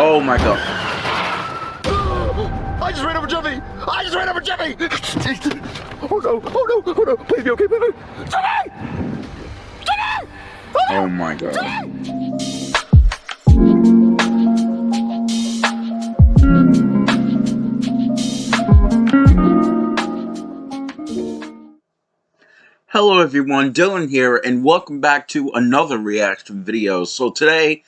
Oh my god. I just ran over Jeffy! I just ran over Jeffy! Oh no, oh no, oh no, please be okay, please be Jeffy! Jeffy! Ah! Oh my god. Hello everyone, Dylan here, and welcome back to another reaction video. So today,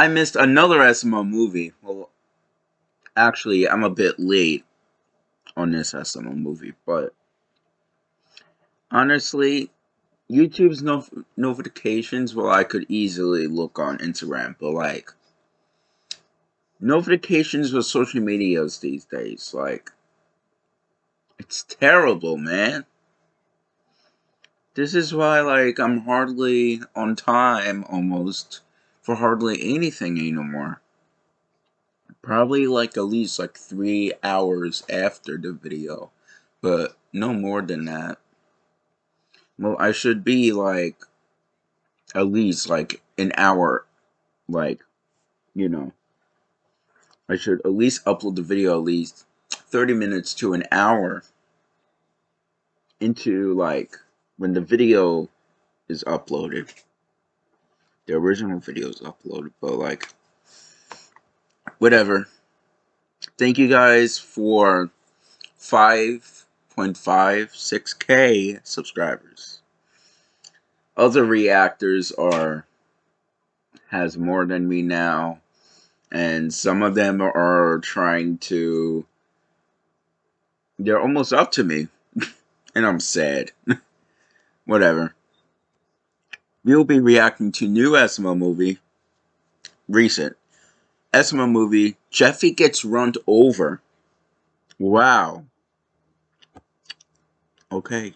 I missed another SML movie. Well, actually, I'm a bit late on this SML movie, but honestly, YouTube's no notifications, well, I could easily look on Instagram, but like, notifications with social medias these days, like, it's terrible, man. This is why, like, I'm hardly on time, almost, for hardly anything anymore. Probably, like, at least, like, three hours after the video. But, no more than that. Well, I should be, like, at least, like, an hour, like, you know. I should at least upload the video at least 30 minutes to an hour into, like, when the video is uploaded, the original video is uploaded, but like, whatever. Thank you guys for 5.56k subscribers. Other reactors are has more than me now, and some of them are trying to. They're almost up to me, and I'm sad. Whatever. We'll be reacting to new SML movie. Recent. SML movie. Jeffy gets run over. Wow. Okay.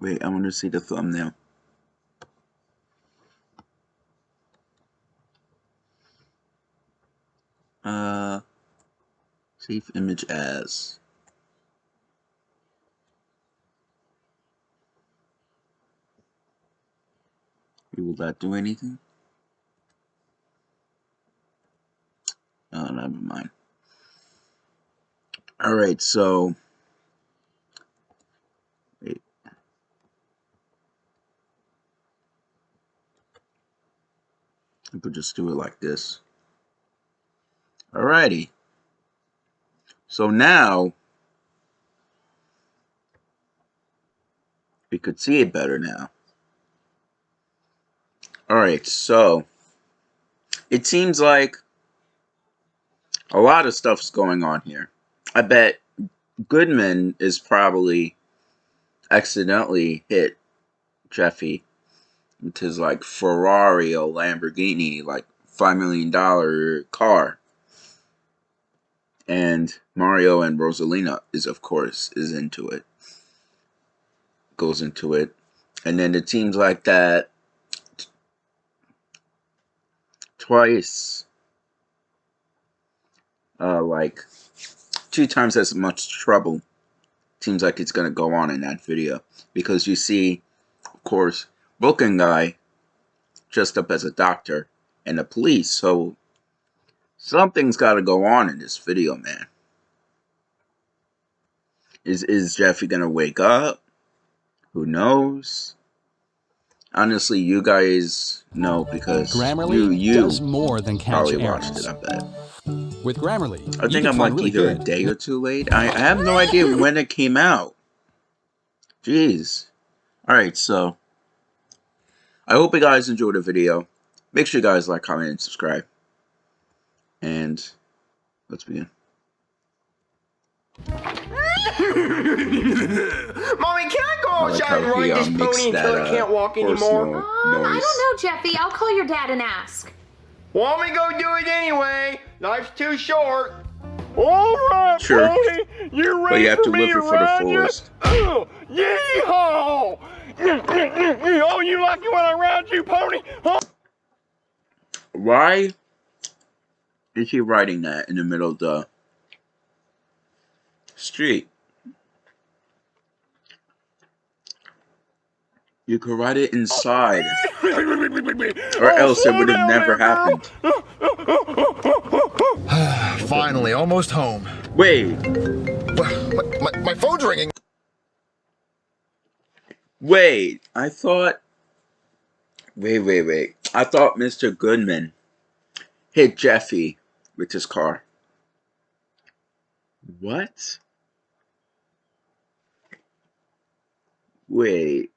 Wait, I want to see the thumbnail. Uh, save image as. Will that do anything? Oh, never mind. Alright, so... Wait. I could just do it like this. Alrighty. So now... We could see it better now. Alright, so it seems like a lot of stuff's going on here. I bet Goodman is probably accidentally hit Jeffy with his like Ferrari or Lamborghini, like five million dollar car. And Mario and Rosalina is of course is into it. Goes into it. And then it seems like that twice. Uh, like two times as much trouble seems like it's gonna go on in that video. Because you see of course Brooklyn guy dressed up as a doctor and the police so something's got to go on in this video man. Is is Jeffy gonna wake up? Who knows honestly, you guys know because Grammarly you, you does more than catch probably errors. watched it. I bet. With Grammarly, I think I'm like really either good. a day or two late. I, I have no idea when it came out. Jeez. All right, so I hope you guys enjoyed the video. Make sure you guys like, comment, and subscribe. And let's begin. Mommy, can I go I outside and ride uh, this pony until that, I can't walk anymore? note. Um, I don't know, Jeffy. I'll call your dad and ask. Want me go do it anyway? Life's too short. All right, Sure. pony. You ready But you have for to me live it for the ride fullest. Oh, yeehaw! Oh, you like it when I ride you, pony? Huh? Why is he writing that in the middle of the street? You could write it inside, or Oh, else it oh, would have never happened. Finally, almost home. Wait, My, my, my phone's ringing. wait. I thought. Wait, wait, wait. I thought Mr. Goodman hit Jeffy with his car. What? Wait.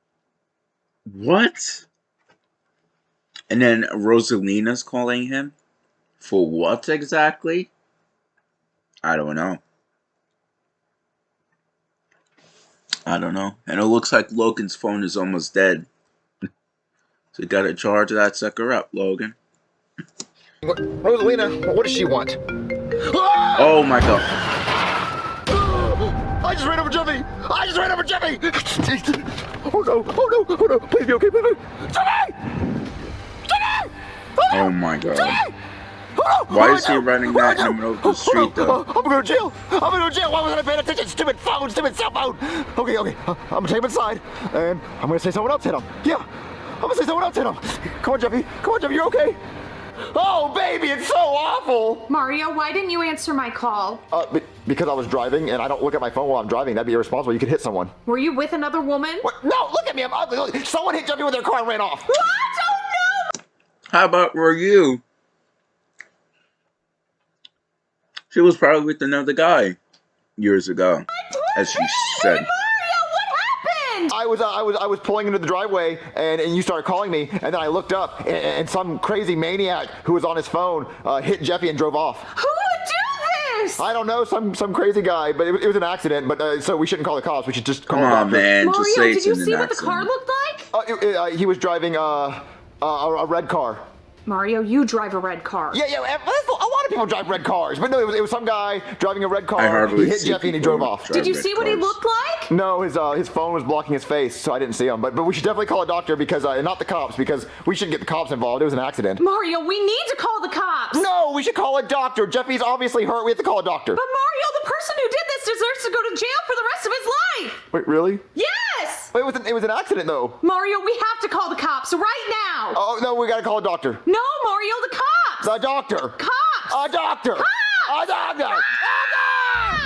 What? And then Rosalina's calling him? For what exactly? I don't know. I don't know. And it looks like Logan's phone is almost dead. so you gotta charge that sucker up, Logan. What, Rosalina, what does she want? Oh my god. I just ran over Jeffy! I just ran over Jeffy! oh no, oh no, oh no, please be okay, please be Jeffy! Jeffy! Oh my god. Jeffy! Oh, no. Why Oh, is he no. running that in the middle of the Oh, street, no. though? I'm gonna go to jail! I'm gonna go to jail! Why wasn't I paying attention? Stupid phone, stupid cell phone! Okay, okay, uh, I'm gonna take him inside, and I'm gonna say someone else hit him. Yeah, I'm gonna say someone else hit him. Come on, Jeffy. Come on, Jeffy, you're okay? Oh, baby, it's so awful! Mario, why didn't you answer my call? Uh, be- because I was driving, and I don't look at my phone while I'm driving. That'd be irresponsible. You could hit someone. Were you with another woman? What? No, look at me. I'm ugly. Look, Someone hit Jeffy with their car and ran off. What? Oh no! How about were you? She was probably with another guy years ago, as she said. Mario. I was, uh, I was, I was pulling into the driveway, and, and you started calling me, and then I looked up, and, and some crazy maniac who was on his phone uh, hit Jeffy and drove off. Who would do this? I don't know, some some crazy guy, but it, was- it was an accident. But uh, so we shouldn't call the cops. We should just call Come a on, doctor. man. Mario, Just say did it's you see an what the car looked like? Uh, it- it- uh, he was driving uh, a, a red car. Mario, you drive a red car. Yeah, yeah. that's- A lot of people drive red cars, but no, it was, it was some guy driving a red car. I hardly he hit see Jeffy and he drove off. Did you see what he looked like? No, his uh, his phone was blocking his face, so I didn't see him. But but we should definitely call a doctor because uh, not the cops because we shouldn't get the cops involved. It was an accident. Mario, we need to call the cops. No, we should call a doctor. Jeffy's obviously hurt. We have to call a doctor. But Mario, the person who did this deserves to go to jail for the rest of his life. Wait, really? Yes! Wait, it was an, it was an accident though. Mario, we have to call the cops right now. Oh no, we gotta call a doctor. No, Mario, the cops. The doctor. Cops. A doctor. A doctor. A doctor.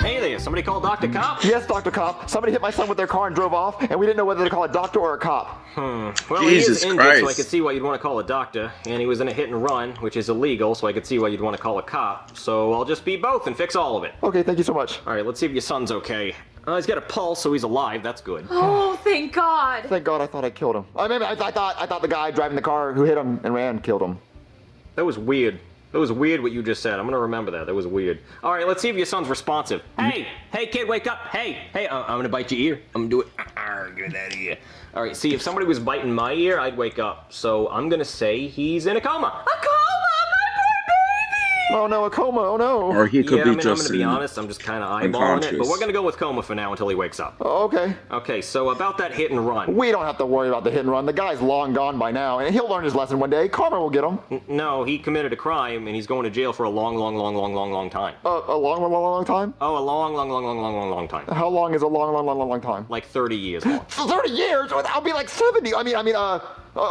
Hey there, somebody called Dr. Cop? Yes, Doctor Cop. Somebody hit my son with their car and drove off, and we didn't know whether to call a doctor or a cop. Hmm. Well, Jesus he is injured, so I could see why you'd want to call a doctor. And he was in a hit and run, which is illegal, so I could see why you'd want to call a cop. So I'll just be both and fix all of it. Okay, thank you so much. All right, let's see if your son's okay. Uh, he's got a pulse, so he's alive. That's good. Oh, thank God. Thank God I thought I killed him. I mean, I, I thought I thought the guy driving the car who hit him and ran killed him. That was weird. That was weird what you just said. I'm gonna remember that. That was weird. All right, let's see if your son's responsive. Hey, hey, kid, wake up. Hey, hey, uh, I'm gonna bite your ear. I'm gonna do it. Arr, Get out of here. All right, see, if somebody was biting my ear, I'd wake up. So I'm gonna say he's in a coma. A coma, my poor baby. Oh no, a coma. Oh no. Or he could yeah, be I mean, I'm gonna be honest. I'm just kind of eyeballing it, but we're gonna go with coma for now until he wakes up. Oh, okay. Okay, so about that hit and run. We don't have to worry about the hit and run. The guy's long gone by now, and he'll learn his lesson one day. Karma will get him. No, he committed a crime and he's going to jail for a long, long, long, long, long, long time. Uh, a long, long, long, long time. Oh, a long, long, long, long, long, long, long time. How long is a long, long, long, long, long time? Like 30 years long. Thirty years? I'll be like seventy. I mean, I mean, uh, uh,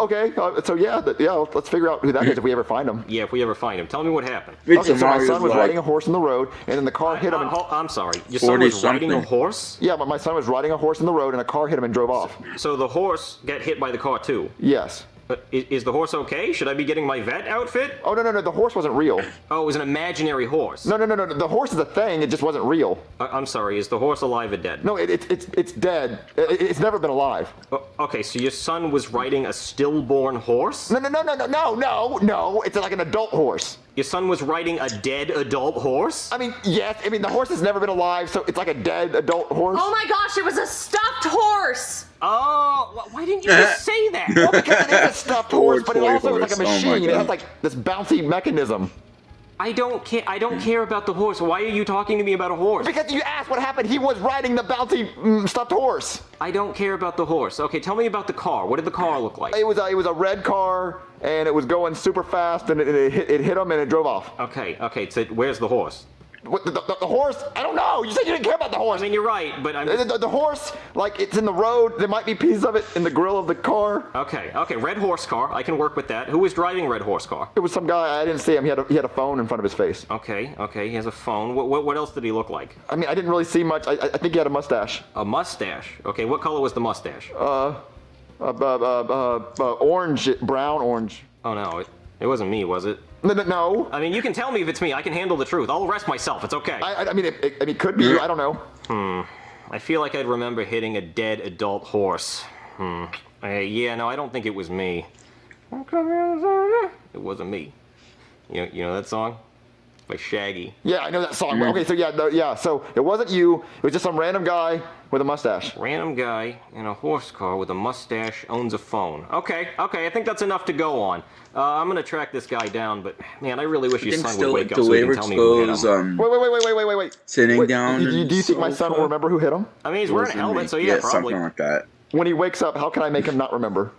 okay. Uh, so yeah, th- yeah. Let's figure out who that is if we ever find him. Yeah, if we ever find him. Tell me what happened. Victor Okay, so my son was like, riding a horse in the road, and then the car hit him. Uh, and- I'm sorry. Your son was riding a horse? yeah, but my son was riding a horse in the road, and a car hit him and drove off. So the horse got hit by the car too. Yes. Uh, is, is the horse okay? Should I be getting my vet outfit? Oh no, no, no. The horse wasn't real. Oh, it was an imaginary horse. No, no, no, no. The horse is a thing. It just wasn't real. I- I'm sorry. Is the horse alive or dead? No, it, it, it's it's dead. It, it's never been alive. O- okay, so your son was riding a stillborn horse? No, no, no, no, no, no, no, no. It's like an adult horse. Your son was riding a dead adult horse? I mean, yes. I mean, the horse has never been alive, so it's like a dead adult horse. Oh my gosh, it was a stuffed horse. Oh, why didn't you just say that? Well, because it is a stuffed horse, but it toy also is like a horse. Oh machine. it has like this bouncy mechanism. I don't care. I don't care about the horse. Why are you talking to me about a horse? Because you asked what happened, he was riding the bouncy mm, stuffed horse. I don't care about the horse. Okay, tell me about the car. What did the car look like? It was a, it was a red car, and it was going super fast, and it, it, hit, it hit him, and it drove off. Okay, okay. So where's the horse? What, the, the, the horse? I don't know. You said you didn't care about the horse. I mean, you're right, but I'm. The, the- the horse, like it's in the road. There might be pieces of it in the grill of the car. Okay, okay, red horse car. I can work with that. Who was driving red horse car? It was some guy. I didn't see him. He had a, he had a phone in front of his face. Okay, okay, he has a phone. What, what, what else did he look like? I mean, I didn't really see much. I, I I think he had a mustache. A mustache. Okay, what color was the mustache? Uh, uh, uh, uh, uh, orange, brown, orange. oh no, it, it wasn't me, was it? No, no, no. I mean, you can tell me if it's me. I can handle the truth. I'll arrest myself. It's okay. I, I- I mean, it, it, I mean, it could be you. I don't know. Hmm. I feel like I'd remember hitting a dead adult horse. Hmm. Uh, yeah, no, I don't think it was me. It wasn't me. You know, you know that song? By Shaggy. Yeah, I know that song. Okay, so yeah, no, yeah. So it wasn't you. It was just some random guy with a mustache. Random guy in a horse car with a mustache owns a phone. Okay, okay, I think that's enough to go on. Uh, I'm gonna track this guy down, but man, I really wish I your think son still would wake like up the so he way can tell me who hit goes, him. um, Wait, wait, wait, wait, wait, wait, wait, wait. Sitting Wait, down Do, do, do you think my son will remember who hit him? I mean, he's wearing a Wasn't helmet, me. so yeah, probably. something like that. When he wakes up, how can I make him not remember?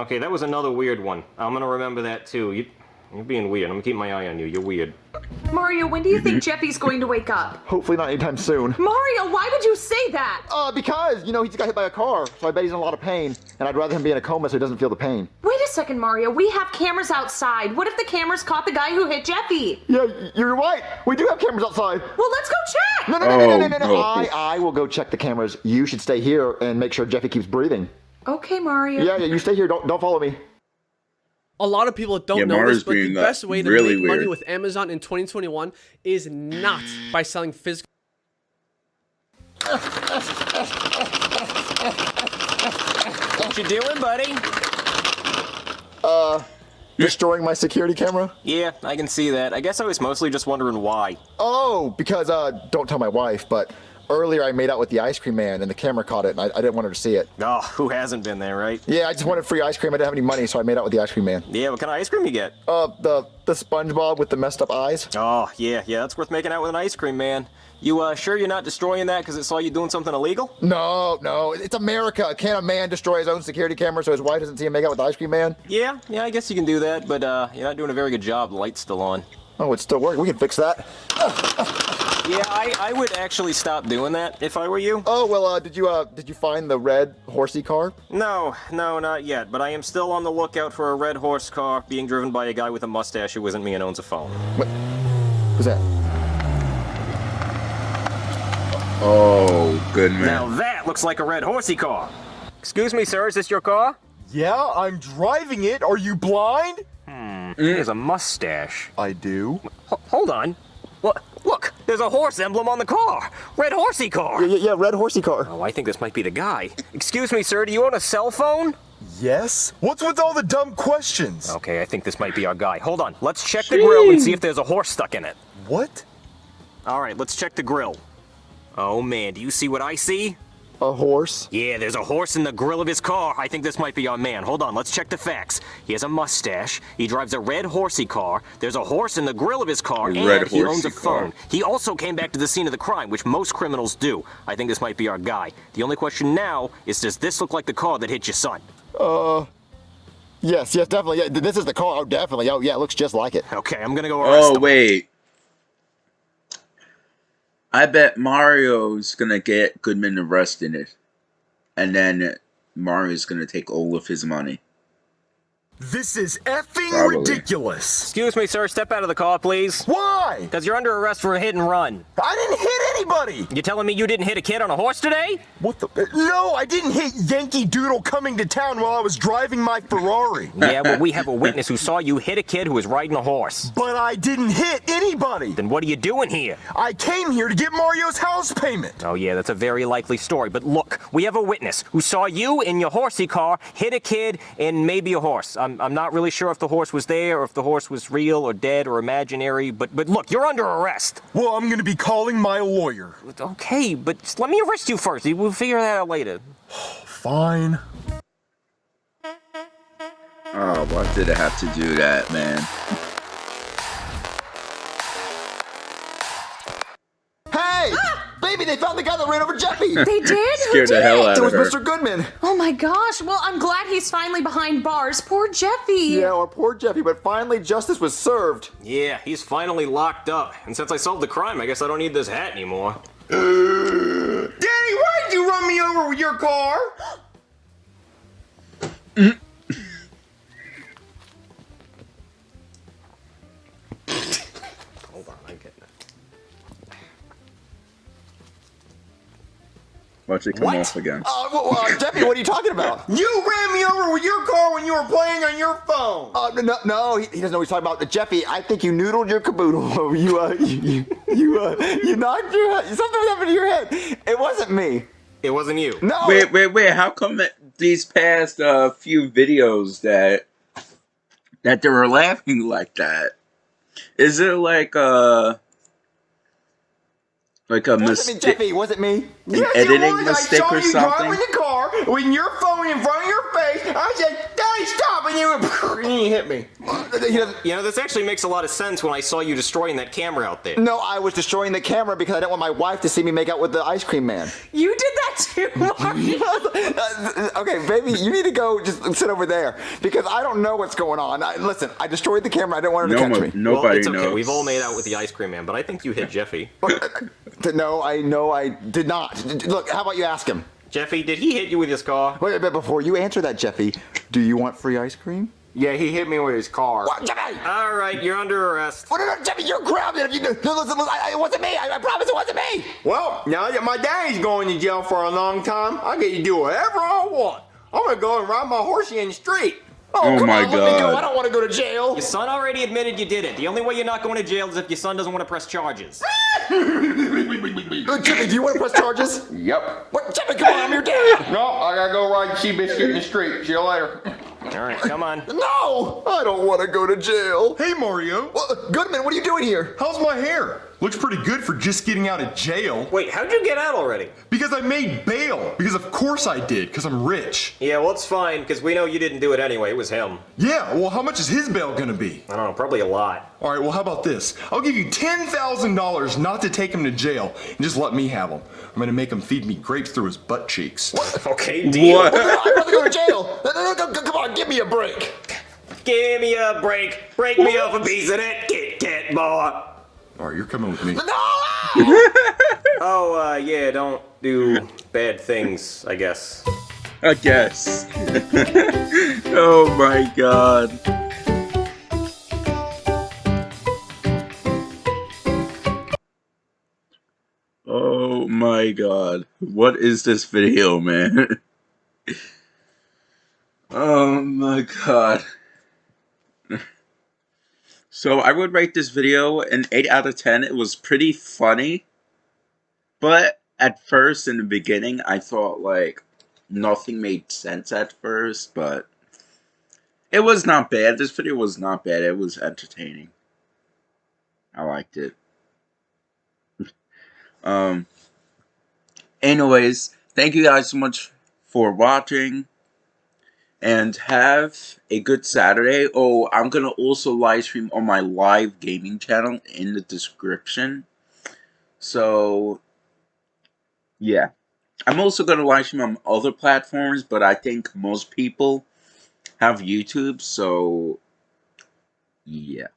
Okay, that was another weird one. I'm gonna remember that too. You, you're being weird. I'm gonna keep my eye on you. You're weird. Mario, when do you think Jeffy's going to wake up? Hopefully not anytime soon. Mario, why would you say that? Uh, because, you know, he just got hit by a car, so I bet he's in a lot of pain, and I'd rather him be in a coma so he doesn't feel the pain. Wait a second, Mario. We have cameras outside. What if the cameras caught the guy who hit Jeffy? Yeah, you're right. We do have cameras outside. Well, let's go check. No, no, no, no, no, no, no, no. Oh, I. I will go check the cameras. You should stay here and make sure Jeffy keeps breathing. Okay, Mario. Yeah, yeah, you stay here. Don't, don't follow me. A lot of people don't Yeah, know Mara's this, but the best way to really make money with Amazon in 2021 is not by selling physical. What you doing, buddy? Uh, destroying my security camera? Yeah, I can see that. I guess I was mostly just wondering why. Oh, because, uh, don't tell my wife, but earlier I made out with the ice cream man and the camera caught it and I, I didn't want her to see it. Oh, who hasn't been there, right? Yeah, I just wanted free ice cream. I didn't have any money, so I made out with the ice cream man. Yeah, what kind of ice cream you get? Uh, the, the SpongeBob with the messed up eyes? Oh, yeah, yeah, that's worth making out with an ice cream man. You uh, sure you're not destroying that because it saw you doing something illegal? No, no, it's America. Can't a man destroy his own security camera so his wife doesn't see him make out with the ice cream man? Yeah, yeah, I guess you can do that, but uh, you're not doing a very good job. The light's still on. Oh, it's still working. We can fix that. Yeah, I, I would actually stop doing that if I were you. Oh well, uh, did you uh, did you find the red horsey car? No, no, not yet, but I am still on the lookout for a red horse car being driven by a guy with a mustache who isn't me and owns a phone. What? Who's that? Oh, Goodman. Now that looks like a red horsey car. Excuse me, sir, is this your car? Yeah, I'm driving it. Are you blind? Hmm. He has a mustache. I do. Ho- hold on. What? Look, there's a horse emblem on the car. Red horsey car. Yeah, yeah, red horsey car. Oh, I think this might be the guy. Excuse me, sir, do you own a cell phone? Yes? What's with all the dumb questions? Okay, I think this might be our guy. Hold on, let's check the grill and see if there's a horse stuck in it. What? All right, let's check the grill. Oh man, do you see what I see? A horse. Yeah, there's a horse in the grill of his car. I think this might be our man. Hold on, let's check the facts. He has a mustache. He drives a red horsey car. There's a horse in the grill of his car, A and he owns a horsey car. phone. He also came back to the scene of the crime, which most criminals do. I think this might be our guy. The only question now is, does this look like the car that hit your son? Uh... Yes, yes, definitely. Yeah, this is the car. Oh, definitely. Oh, yeah, it looks just like it. Okay, I'm gonna go arrest Oh him. wait. I bet Mario's gonna get Goodman arrested, it. and then Mario's gonna take all of his money. This is effing Probably. ridiculous. Excuse me, sir. Step out of the car, please. Why? Because you're under arrest for a hit and run. I didn't hit anybody. You telling me you didn't hit a kid on a horse today? What the? No, I didn't hit Yankee Doodle coming to town while I was driving my Ferrari. Yeah, well, we have a witness who saw you hit a kid who was riding a horse. But I didn't hit anybody. Then what are you doing here? I came here to get Mario's house payment. Oh, yeah, that's a very likely story. But look, we have a witness who saw you in your horsey car hit a kid and maybe a horse. I'm, I'm not really sure if the horse was there or if the horse was real or dead or imaginary. But, but look, you're under arrest. Well, I'm gonna be calling my lawyer. Okay, but let me arrest you first. We'll figure that out later. Fine. Oh, why did I have to do that, man? They found the guy that ran over Jeffy. They did? Who Scared the did hell it? out It was her. Mr. Goodman. Oh my gosh. Well, I'm glad he's finally behind bars. Poor Jeffy. Yeah, our poor Jeffy, but finally justice was served. Yeah, he's finally locked up. And since I solved the crime, I guess I don't need this hat anymore. Daddy, why'd you run me over with your car? Watch it come What? off again. Uh, well, uh, Jeffy, what are you talking about? You ran me over with your car when you were playing on your phone. Uh, no, no, he, he doesn't know what he's talking about. Jeffy, I think you noodled your caboodle. you, uh, you, you, uh, you knocked your head. Something happened to your head. It wasn't me. It wasn't you. No. Wait, wait, wait. How come that these past uh, few videos that that they were laughing like that? Is it like a like a mistake? Jeffy. was it me. Yes, editing it was. mistake I saw or you something? driving the car with your phone in front of your face. I said, Daddy, stop! And you, went, and you hit me. He doesn't- You know, this actually makes a lot of sense when I saw you destroying that camera out there. No, I was destroying the camera because I didn't want my wife to see me make out with the ice cream man. You did that too, Mario. Uh, okay, baby, you need to go just sit over there because I don't know what's going on. I, listen, I destroyed the camera. I didn't want her to catch mo- me. Well, nobody it's okay. knows. We've all made out with the ice cream man, but I think you hit Jeffy. No, I know I did not. Look, how about you ask him? Jeffy, did he hit you with his car? Wait a bit before you answer that, Jeffy. Do you want free ice cream? Yeah, he hit me with his car. What, Jeffy? All right, you're under arrest. What, no, no, Jeffy, you're grounded. If you, no, listen, listen, I, it wasn't me. I, I promise it wasn't me. Well, now that my daddy's going to jail for a long time, I get to do whatever I want. I'm gonna go and ride my horsey in the street. Oh come my on, let me go. God. I don't want to go to jail. Your son already admitted you did it. The only way you're not going to jail is if your son doesn't want to press charges. Uh, Jeffy, do you want to press charges? Yep. What, Jeffy, come on, I'm your dad. No, I gotta go ride Seabiscuit in the street. See you later. All right, come on. No, I don't want to go to jail. Hey Mario, Well, uh, Goodman, what are you doing here? how's my hair? Looks pretty good for just getting out of jail. Wait, how'd you get out already? Because I made bail. Because of course I did, because I'm rich. Yeah, well, it's fine, because we know you didn't do it anyway. It was him. Yeah, well, how much is his bail gonna be? I don't know, probably a lot. All right, well, how about this? I'll give you $10,000 not to take him to jail and just let me have him. I'm gonna make him feed me grapes through his butt cheeks. Okay, deal. What? I'd rather go to jail. No, no, no, no, come on, give me a break. Give me a break. Break me off a piece of that Kit Kat bar. All right, you're coming with me. No! Oh, uh, yeah, don't do bad things, I guess. I guess. oh my god. Oh my god. What is this video, man? oh my god. So I would rate this video an 8 out of 10. It was pretty funny. But at first, in the beginning, I thought like nothing made sense at first, but it was not bad. This video was not bad. It was entertaining. I liked it. um. Anyways, thank you guys so much for watching. And have a good Saturday. Oh, I'm gonna also live stream on my live gaming channel in the description. So, yeah. I'm also going to live stream on other platforms, but I think most people have YouTube, so yeah.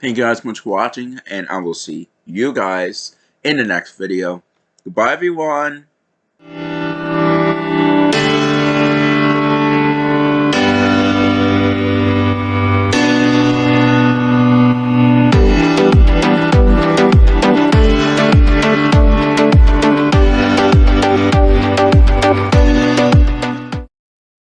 Thank you guys so much for watching, and I will see you guys in the next video. Goodbye, everyone.